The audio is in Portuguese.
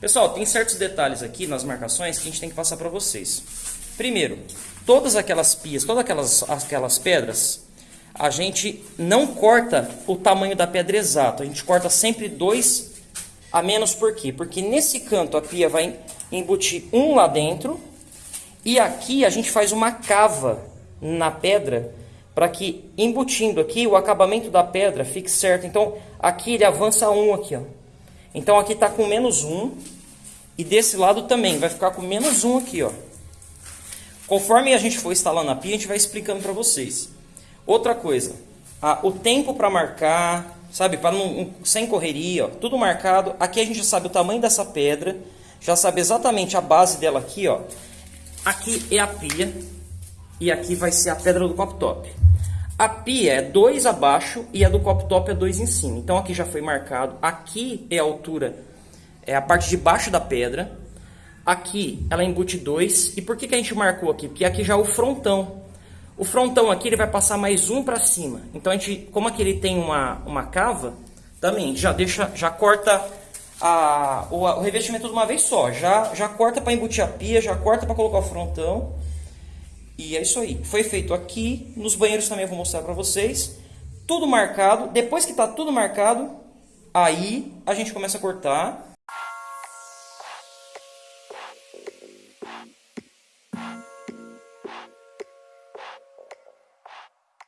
Pessoal, tem certos detalhes aqui nas marcações que a gente tem que passar para vocês. Primeiro, todas aquelas pias, todas aquelas, aquelas pedras, a gente não corta o tamanho da pedra exato. A gente corta sempre dois a menos por quê? Porque nesse canto a pia vai embutir um lá dentro e aqui a gente faz uma cava na pedra para que embutindo aqui o acabamento da pedra fique certo. Então aqui ele avança um aqui, ó. Então aqui está com menos um e desse lado também vai ficar com menos um aqui, ó. Conforme a gente for instalando a pia, a gente vai explicando para vocês. Outra coisa, a, o tempo para marcar, sabe, para não sem correria, ó, tudo marcado. Aqui a gente já sabe o tamanho dessa pedra, já sabe exatamente a base dela aqui, ó. Aqui é a pia e aqui vai ser a pedra do copo top. A pia é 2 abaixo e a do copo top é 2 em cima. Então aqui já foi marcado. Aqui é a altura, é a parte de baixo da pedra. Aqui ela embute 2. E por que, que a gente marcou aqui? Porque aqui já é o frontão. O frontão aqui ele vai passar mais um para cima. Então a gente, como aqui ele tem uma, uma cava, também já deixa, já corta a, o, o revestimento de uma vez só. Já, já corta para embutir a pia, já corta para colocar o frontão. E é isso aí. Foi feito aqui. Nos banheiros também eu vou mostrar para vocês. Tudo marcado. Depois que está tudo marcado, aí a gente começa a cortar.